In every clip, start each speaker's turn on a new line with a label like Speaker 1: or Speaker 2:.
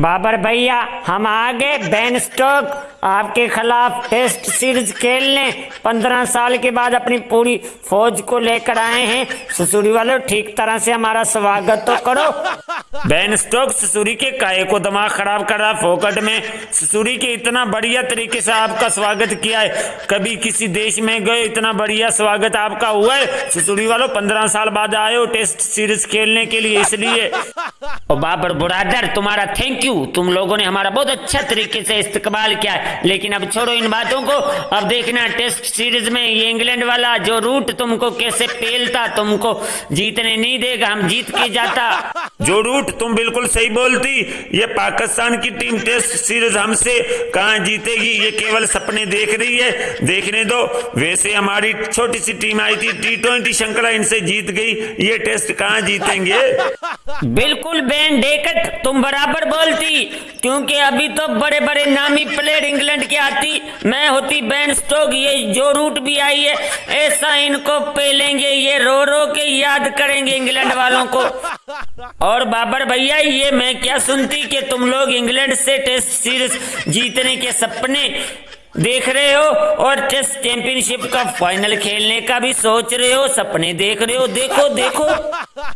Speaker 1: بابر بھیا، ہم آگے بین سٹوک، آپ کے خلاف ٹیسٹ سیریز لیں پندرہ سال کے بعد اپنی پوری فوج کو لے کر آئے ہیں۔ سسوری والو، ٹھیک طرح سے ہمارا سواگت تو کرو۔ بین سٹوک، سسوری کے کائے کو دماغ خراب کر رہا فوکٹ میں۔ سسوری کے اتنا بڑھیا طریقے سے آپ کا سواگت کیا ہے۔ کبھی کسی دیش میں گئے، اتنا بڑھیا سواگت آپ کا ہوا ہے۔ سسوری والو، پندرہ سال بعد آئے ہو ٹیسٹ سیریز کھیلنے کے لیے، اس لیے۔ اور بابر برادر، تمہارا تھینک یو تم لوگوں نے ہمارا بہت اچھا طریقے سے استقبال کیا ہے۔ لیکن اب چھوڑو ان باتوں کو۔ اب دیکھنا ٹیسٹ سیریز میں یہ انگلینڈ والا جو روٹ تم کو کیسے پیلتا، تم کو جیتنے نہیں دے گا، ہم جیت کے جاتا۔ جو روٹ تم بالکل صحیح بولتی، یہ پاکستان کی ٹیم ٹیسٹ سیریز ہم سے کہاں جیتے گی؟ یہ کیول سپنے دیکھ رہی ہے۔ دیکھنے دو۔ ویسے ہماری چھوٹی سی ٹیم آئی تھی ٹی ٹوینٹی شنکلا ان سے جیت گئی۔ یہ ٹیسٹ کہاں جیتیں گے؟ بالکل بین ڈیکٹ، تم برابر بولتی۔ کیونکہ ابھی تو بڑے بڑے نامی پلیئر انگلینڈ کے آتی۔ میں ہوتی بین سٹوک یہ جو روٹ بھی آئی ہے، ایسا ان کو پیلیں گے، یہ رو رو کے یاد کریں گے انگلینڈ والوں کو۔ اور بابر بھیا، یہ میں کیا سنتی کہ تم لوگ انگلینڈ سے ٹیسٹ سیریز جیتنے کے سپنے دیکھ رہے ہو اور ٹیسٹ چیمپئن شپ کا فائنل کھیلنے کا بھی سوچ رہے ہو، سپنے دیکھ رہے ہو۔ دیکھو دیکھو۔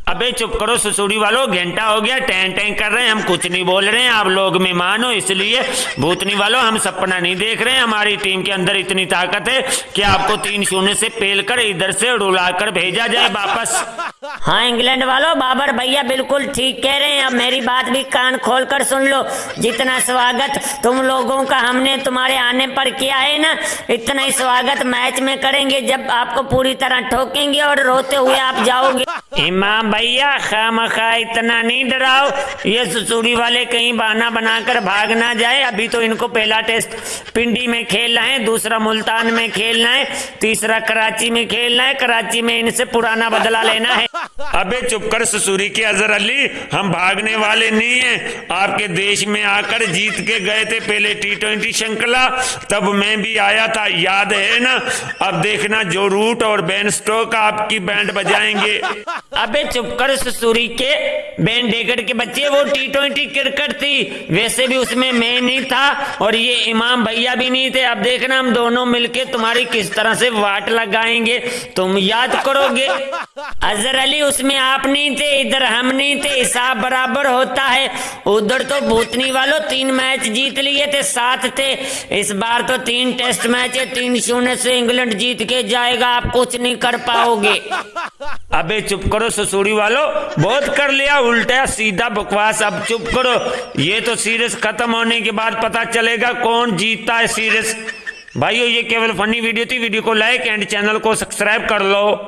Speaker 1: ابے چپ کرو، سسوڑی والو، گھنٹہ ہو گیا، ٹین ٹین کر رہے ہیں، ہم کچھ نہیں بول رہے ہیں، آپ لوگ مہمان ہو اس لیے بھوتنی والو، ہم سپنا نہیں دیکھ رہے ہیں، ہماری ٹیم کے اندر اتنی طاقت ہے کہ آپ کو تین شونے سے پیل کر ادھر سے رولا کر بھیجا جائے واپس۔ ہاں انگلینڈ والو، بابر بھیا بالکل ٹھیک کہہ رہے ہیں۔ اب میری بات بھی کان کھول کر سن لو۔ جتنا سواگت تم لوگوں کا ہم نے تمہارے آنے پر کیا ہے نا، اتنا ہی سواگت میچ میں کریں گے جب آپ کو پوری طرح ٹھوکیں گے اور روتے ہوئے آپ جاؤ گے۔ امام بھیا خام خواہ اتنا نہیں ڈراؤ۔ یہ سسوری والے کہیں بہانہ بنا کر بھاگ نہ جائے۔ ابھی تو ان کو پہلا ٹیسٹ پنڈی میں کھیلنا ہے، دوسرا ملتان میں کھیلنا ہے، تیسرا کراچی میں کھیلنا ہے۔ کراچی میں ان سے پرانا بدلہ لینا ہے۔ ابے چپ کر سسوری کے اظہر علی، ہم بھاگنے والے نہیں ہیں۔ آپ کے دیش میں آ کر جیت کے گئے تھے پہلے ٹی ٹوینٹی شنکلا۔ تب میں بھی آیا تھا، یاد ہے نا؟ اب دیکھنا جو روٹ اور بین سٹوک آپ کی بینڈ بجائیں گے۔ ابے چپ کر سسوری کے بین ڈیگر کے بچے، وہ ٹی ٹوئنٹی کرکٹ تھی۔ ویسے بھی اس میں میں نہیں تھا اور یہ امام بھیا بھی نہیں تھے۔ اب دیکھنا ہم دونوں مل کے تمہاری کس طرح سے واٹ لگائیں گے۔ تم یاد کرو گے۔ اظہر علی اس میں آپ نہیں تھے، ادھر ہم نہیں تھے۔ حساب برابر ہوتا ہے۔ ادھر تو بھوتنی والوں تین میچ جیت لیے تھے، ساتھ تھے۔ اس بار تو تین ٹیسٹ میچ ہے تین شونے سے انگلینڈ جیت کے جائے گا، آپ کچھ نہیں کر پاؤ گے۔ ابے چپ کرو سسوری والو، بہت کر لیا، الٹا سیدھا بکواس، اب چپ کرو۔ یہ تو سیریز ختم ہونے کے بعد پتا چلے گا کون جیتتا ہے سیریز بھائیو، یہ کیول فنی ویڈیو تھی، ویڈیو کو لائک اینڈ چینل کو سبسکرائب کر لو۔